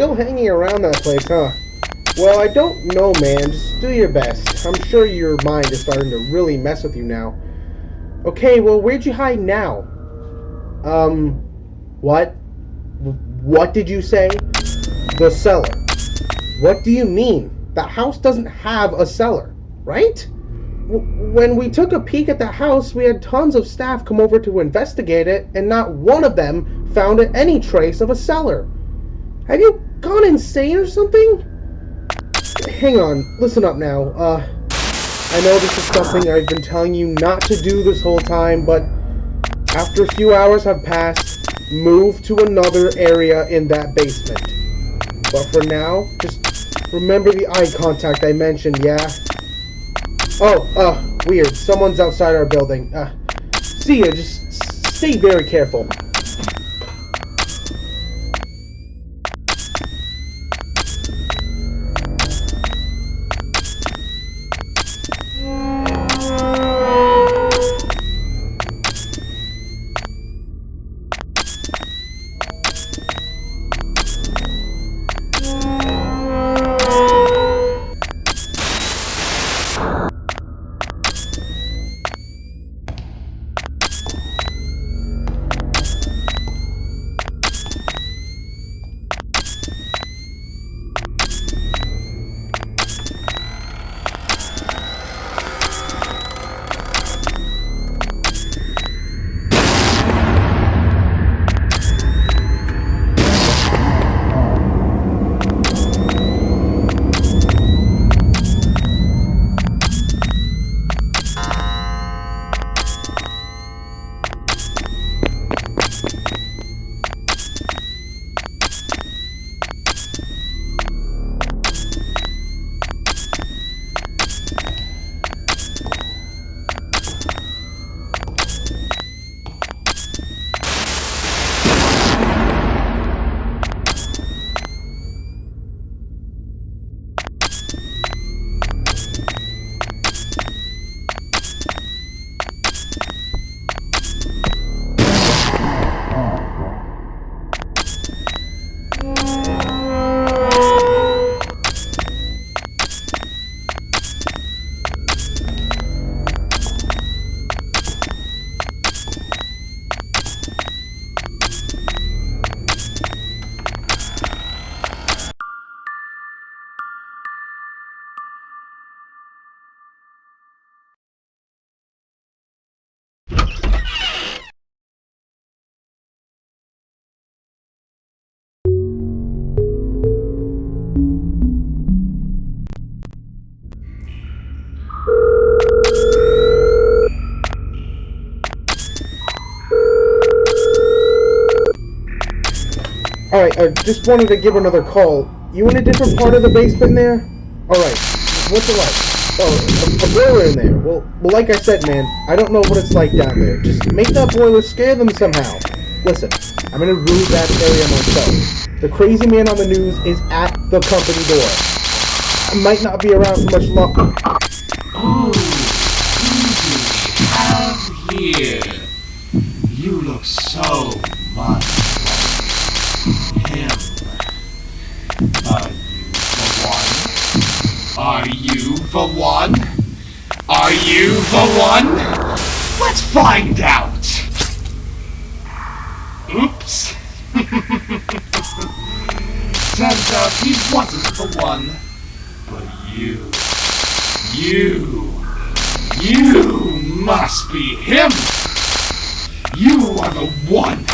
still hanging around that place, huh? Well, I don't know, man. Just do your best. I'm sure your mind is starting to really mess with you now. Okay, well, where'd you hide now? Um, what? What did you say? The cellar. What do you mean? The house doesn't have a cellar, right? when we took a peek at the house, we had tons of staff come over to investigate it, and not one of them found any trace of a cellar. Have you gone insane or something? Hang on, listen up now. Uh, I know this is something I've been telling you not to do this whole time, but after a few hours have passed, move to another area in that basement. But for now, just remember the eye contact I mentioned, yeah? Oh, uh, weird. Someone's outside our building. Uh, see ya. Just stay very careful. Alright, I uh, just wanted to give another call. You in a different part of the basement there? Alright, what's it like? Oh, a, a, boiler in there. Well, well, like I said, man, I don't know what it's like down there. Just make that boiler scare them somehow. Listen, I'm gonna rule that area myself. The crazy man on the news is at the company door. I might not be around for much longer. Oh, who do we have here? You look so much. Are you the one? Are you the one? Are you the one? Let's find out! Oops. Turns out he wasn't the one. But you... You... You must be him! You are the one!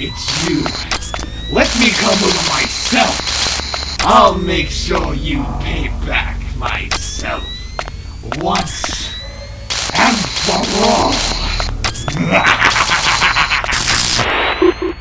It's you! Let me come over myself. I'll make sure you pay back myself. Once and for all.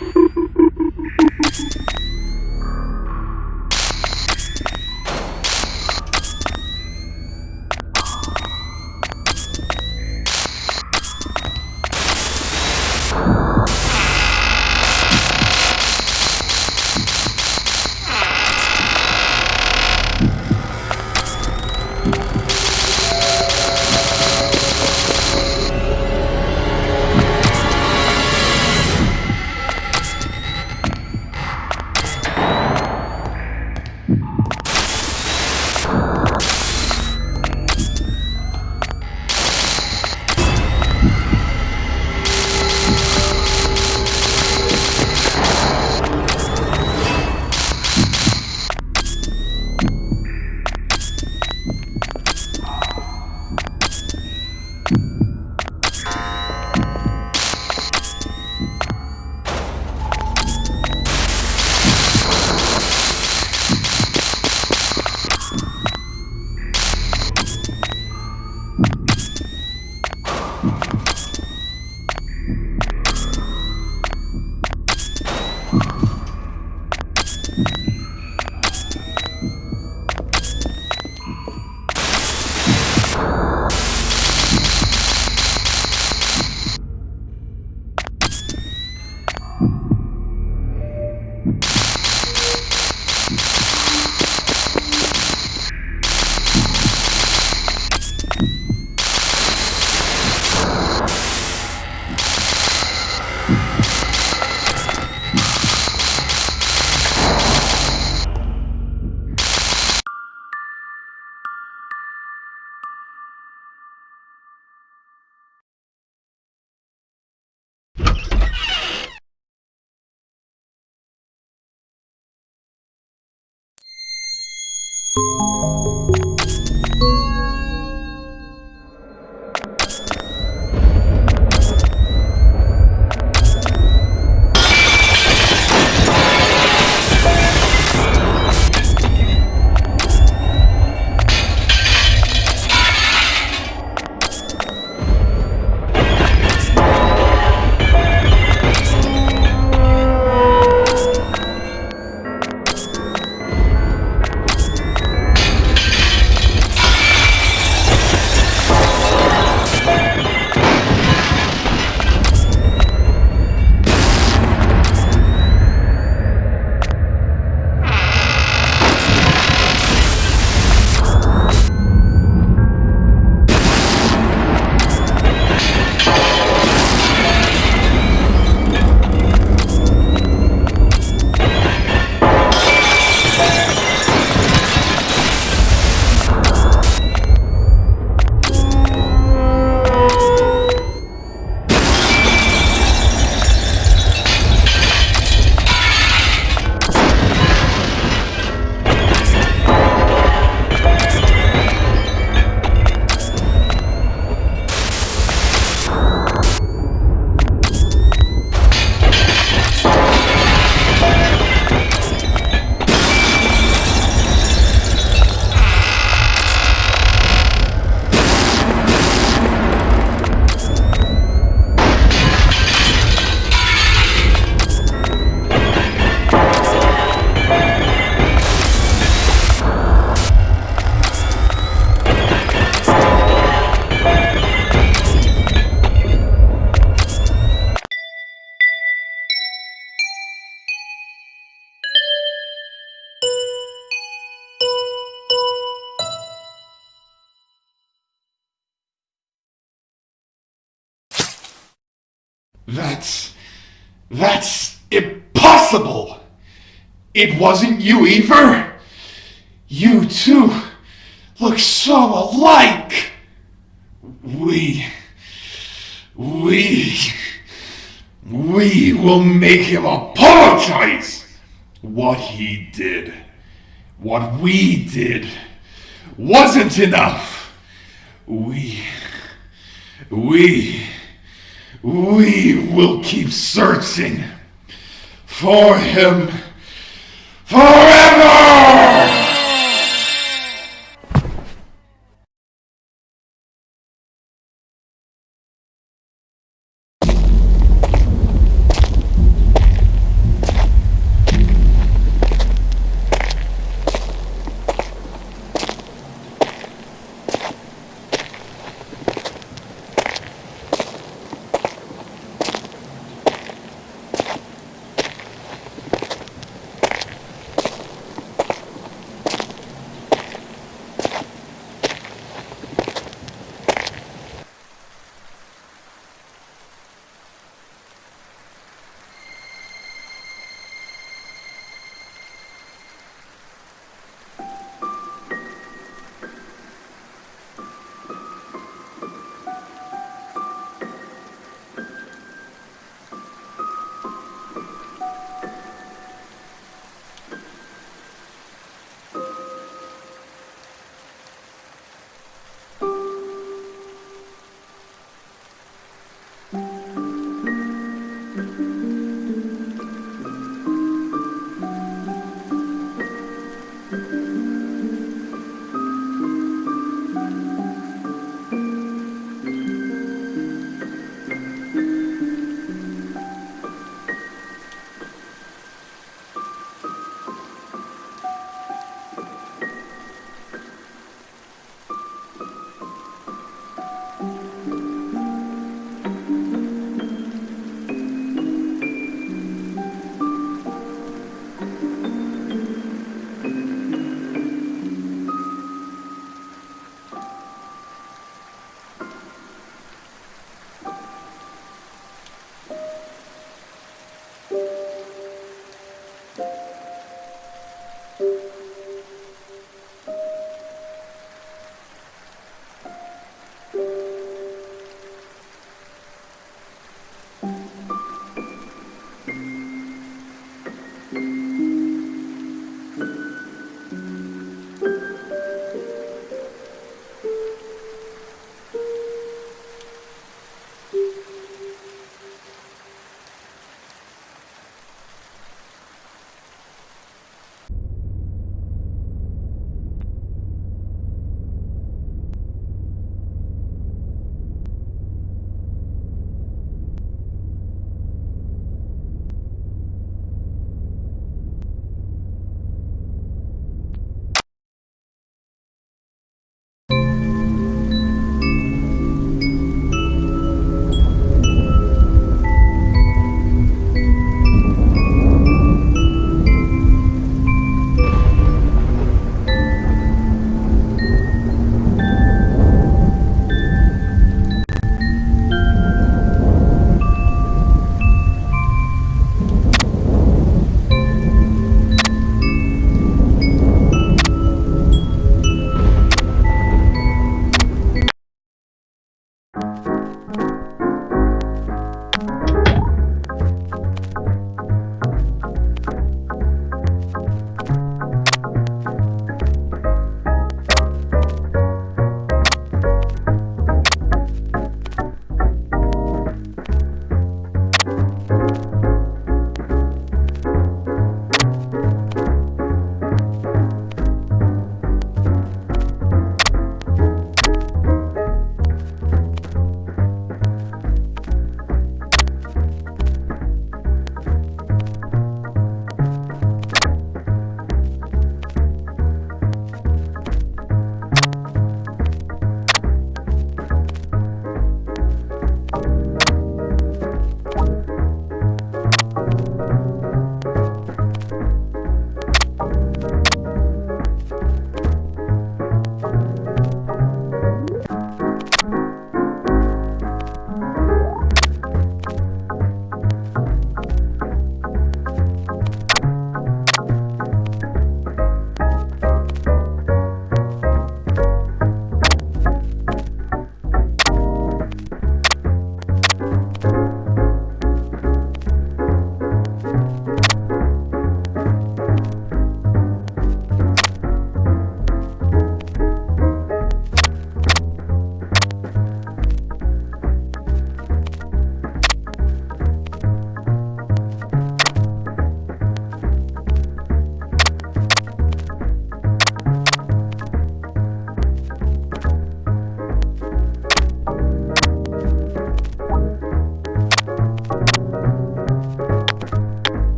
you That's. That's impossible! It wasn't you either? You two look so alike! We. We. We will make him apologize! What he did, what we did, wasn't enough! We. We. We will keep searching for him forever!